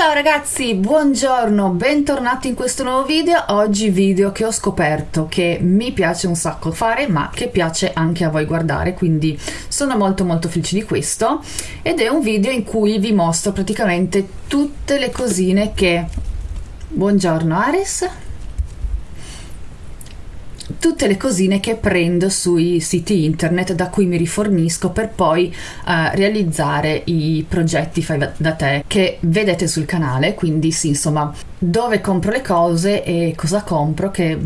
ciao ragazzi, buongiorno, bentornati in questo nuovo video. Oggi video che ho scoperto che mi piace un sacco fare, ma che piace anche a voi guardare, quindi sono molto molto felice di questo. Ed è un video in cui vi mostro praticamente tutte le cosine che... Buongiorno Ares tutte le cosine che prendo sui siti internet da cui mi rifornisco per poi uh, realizzare i progetti fai da te che vedete sul canale quindi sì insomma dove compro le cose e cosa compro che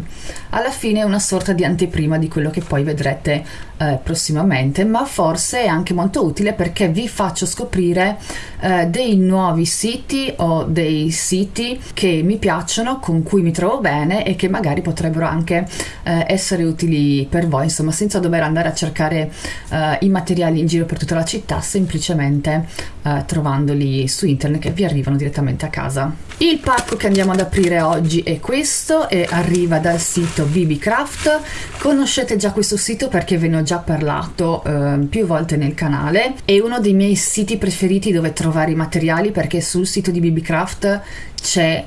alla fine è una sorta di anteprima di quello che poi vedrete eh, prossimamente ma forse è anche molto utile perché vi faccio scoprire eh, dei nuovi siti o dei siti che mi piacciono con cui mi trovo bene e che magari potrebbero anche eh, essere utili per voi insomma senza dover andare a cercare eh, i materiali in giro per tutta la città semplicemente eh, trovandoli su internet che vi arrivano direttamente a casa il pacco che andiamo ad aprire oggi è questo e arriva dal sito BBCraft. Conoscete già questo sito perché ve ne ho già parlato eh, più volte nel canale. È uno dei miei siti preferiti dove trovare i materiali perché sul sito di BBCraft c'è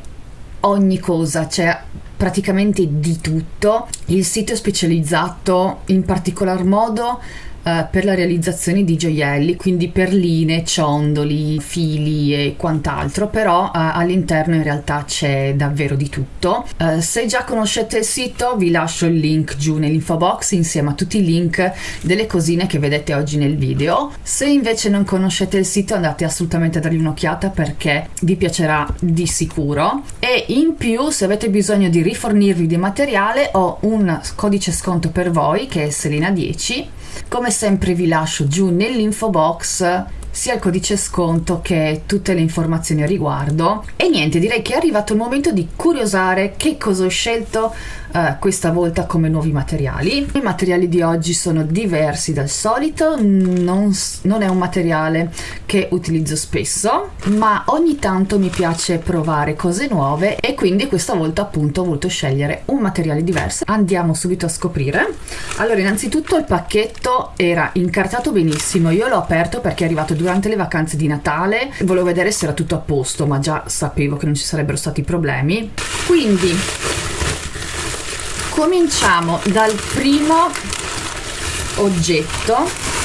ogni cosa, c'è praticamente di tutto. Il sito è specializzato in particolar modo eh, per la realizzazione di gioielli, quindi perline, ciondoli, fili e quant'altro, però uh, all'interno in realtà c'è davvero di tutto. Uh, se già conoscete il sito vi lascio il link giù nell'info box insieme a tutti i link delle cosine che vedete oggi nel video. Se invece non conoscete il sito andate assolutamente a dargli un'occhiata perché vi piacerà di sicuro e in più se avete bisogno di rifornirvi di materiale ho un codice sconto per voi che è Selena 10 come sempre vi lascio giù nell'info box sia il codice sconto che tutte le informazioni a riguardo. E niente direi che è arrivato il momento di curiosare che cosa ho scelto uh, questa volta come nuovi materiali. I materiali di oggi sono diversi dal solito non, non è un materiale che utilizzo spesso ma ogni tanto mi piace provare cose nuove e quindi questa volta appunto ho voluto scegliere un materiale diverso. Andiamo subito a scoprire. Allora innanzitutto il pacchetto era incartato benissimo io l'ho aperto perché è arrivato due durante le vacanze di Natale. Volevo vedere se era tutto a posto ma già sapevo che non ci sarebbero stati problemi. Quindi cominciamo dal primo oggetto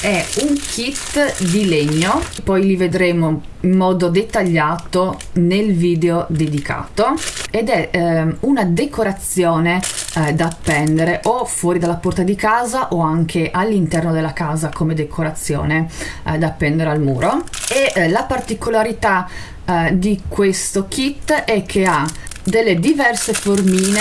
è un kit di legno poi li vedremo in modo dettagliato nel video dedicato ed è eh, una decorazione eh, da appendere o fuori dalla porta di casa o anche all'interno della casa come decorazione eh, da appendere al muro. E eh, la particolarità eh, di questo kit è che ha delle diverse formine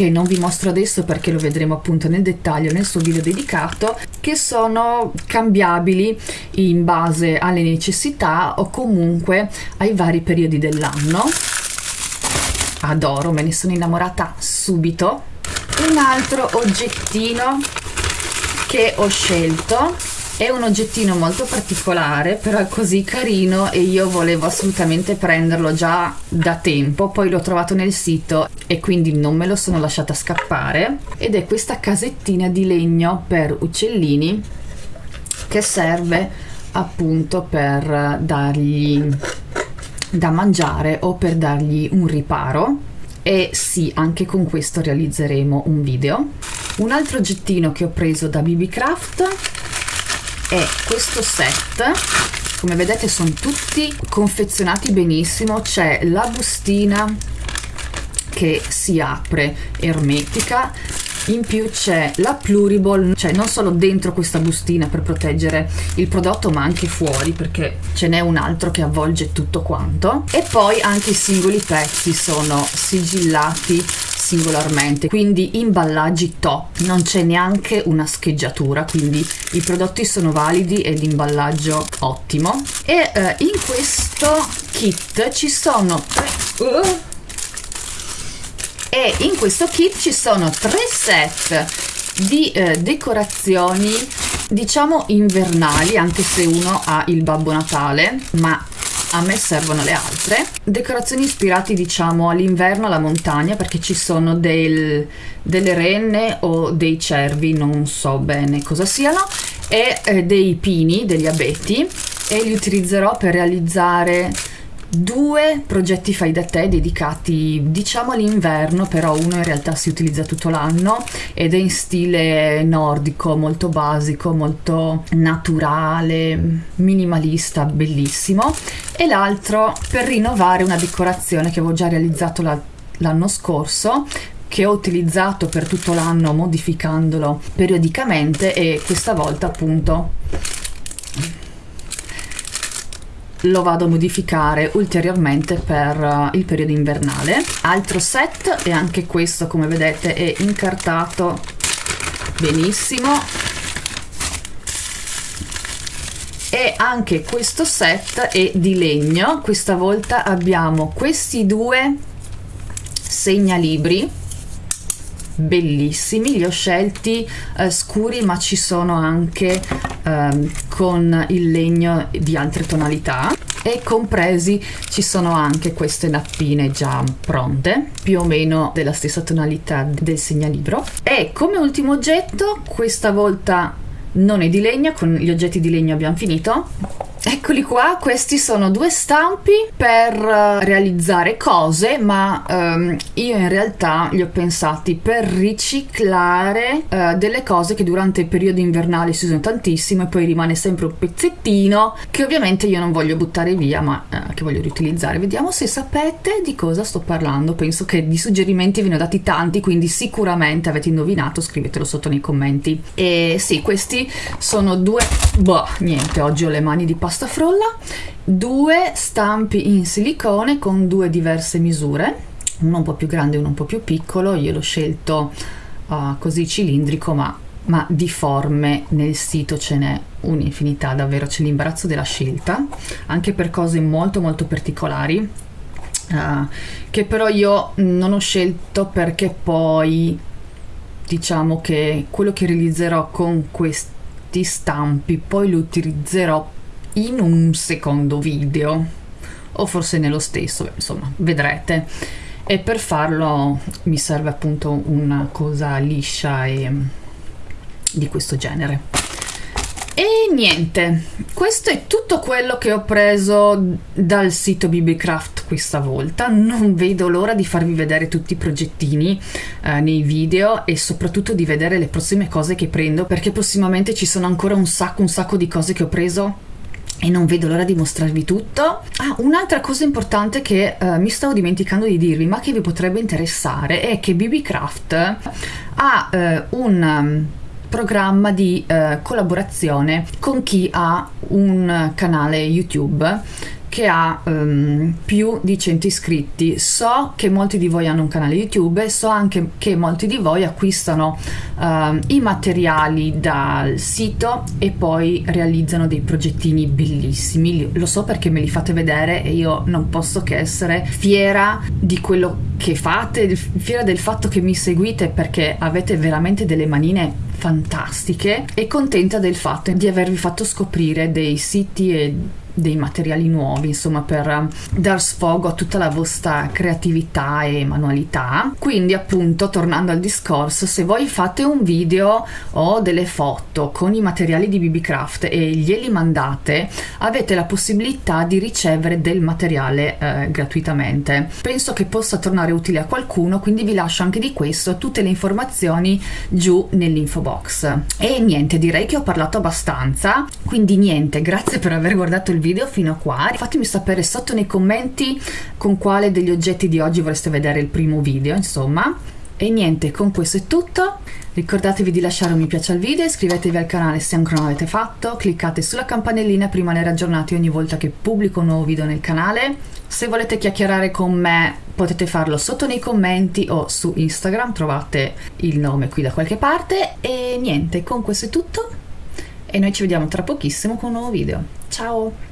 che non vi mostro adesso perché lo vedremo appunto nel dettaglio nel suo video dedicato che sono cambiabili in base alle necessità o comunque ai vari periodi dell'anno. Adoro me ne sono innamorata subito. Un altro oggettino che ho scelto è un oggettino molto particolare però è così carino e io volevo assolutamente prenderlo già da tempo poi l'ho trovato nel sito e quindi non me lo sono lasciata scappare. Ed è questa casettina di legno per uccellini che serve appunto per dargli da mangiare o per dargli un riparo. E sì anche con questo realizzeremo un video. Un altro oggettino che ho preso da BB Craft è questo set. Come vedete sono tutti confezionati benissimo. C'è la bustina che si apre ermetica. In più c'è la pluriball. Cioè non solo dentro questa bustina per proteggere il prodotto ma anche fuori perché ce n'è un altro che avvolge tutto quanto. E poi anche i singoli pezzi sono sigillati singolarmente quindi imballaggi top non c'è neanche una scheggiatura quindi i prodotti sono validi e l'imballaggio ottimo. E eh, in questo kit ci sono tre uh, e in questo kit ci sono tre set di eh, decorazioni diciamo invernali anche se uno ha il Babbo Natale ma a me servono le altre. Decorazioni ispirate diciamo all'inverno alla montagna perché ci sono del, delle renne o dei cervi non so bene cosa siano e eh, dei pini degli abeti e li utilizzerò per realizzare due progetti fai da te dedicati diciamo all'inverno però uno in realtà si utilizza tutto l'anno ed è in stile nordico molto basico molto naturale minimalista bellissimo. E l'altro per rinnovare una decorazione che avevo già realizzato l'anno scorso che ho utilizzato per tutto l'anno modificandolo periodicamente e questa volta appunto lo vado a modificare ulteriormente per uh, il periodo invernale. Altro set e anche questo come vedete è incartato benissimo. E anche questo set è di legno. Questa volta abbiamo questi due segnalibri bellissimi. Li ho scelti eh, scuri ma ci sono anche eh, con il legno di altre tonalità. E compresi ci sono anche queste nappine già pronte più o meno della stessa tonalità del segnalibro. E come ultimo oggetto questa volta non è di legno con gli oggetti di legno abbiamo finito Eccoli qua, questi sono due stampi per uh, realizzare cose, ma um, io in realtà li ho pensati per riciclare uh, delle cose che durante il periodo invernale si usano tantissimo e poi rimane sempre un pezzettino che ovviamente io non voglio buttare via, ma uh, che voglio riutilizzare. Vediamo se sapete di cosa sto parlando. Penso che di suggerimenti ve ne ho dati tanti, quindi sicuramente avete indovinato, scrivetelo sotto nei commenti. E sì, questi sono due... Boh, niente, oggi ho le mani di pasta pasta frolla, due stampi in silicone con due diverse misure, uno un po' più grande e uno un po' più piccolo, io l'ho scelto uh, così cilindrico ma, ma di forme nel sito ce n'è un'infinità, davvero c'è l'imbarazzo della scelta, anche per cose molto molto particolari, uh, che però io non ho scelto perché poi diciamo che quello che realizzerò con questi stampi poi lo utilizzerò in un secondo video o forse nello stesso, insomma, vedrete. E per farlo mi serve appunto una cosa liscia e di questo genere. E niente, questo è tutto quello che ho preso dal sito BBCraft questa volta. Non vedo l'ora di farvi vedere tutti i progettini eh, nei video e soprattutto di vedere le prossime cose che prendo perché prossimamente ci sono ancora un sacco un sacco di cose che ho preso e non vedo l'ora di mostrarvi tutto. Ah, un'altra cosa importante che uh, mi stavo dimenticando di dirvi, ma che vi potrebbe interessare, è che BBCraft ha uh, un um, programma di uh, collaborazione con chi ha un canale YouTube che ha um, più di 100 iscritti. So che molti di voi hanno un canale YouTube e so anche che molti di voi acquistano uh, i materiali dal sito e poi realizzano dei progettini bellissimi. Lo so perché me li fate vedere e io non posso che essere fiera di quello che fate, fiera del fatto che mi seguite perché avete veramente delle manine fantastiche e contenta del fatto di avervi fatto scoprire dei siti e dei materiali nuovi, insomma, per um, dar sfogo a tutta la vostra creatività e manualità. Quindi, appunto, tornando al discorso, se voi fate un video o delle foto con i materiali di BBcraft e glieli mandate, avete la possibilità di ricevere del materiale eh, gratuitamente. Penso che possa tornare utile a qualcuno, quindi vi lascio anche di questo tutte le informazioni giù nell'info box. E niente, direi che ho parlato abbastanza, quindi niente, grazie per aver guardato il video video fino a qua. Fatemi sapere sotto nei commenti con quale degli oggetti di oggi vorreste vedere il primo video insomma. E niente con questo è tutto. Ricordatevi di lasciare un mi piace al video iscrivetevi al canale se ancora non l'avete fatto cliccate sulla campanellina per rimanere aggiornati ogni volta che pubblico un nuovo video nel canale. Se volete chiacchierare con me potete farlo sotto nei commenti o su Instagram trovate il nome qui da qualche parte. E niente con questo è tutto. E noi ci vediamo tra pochissimo con un nuovo video. Ciao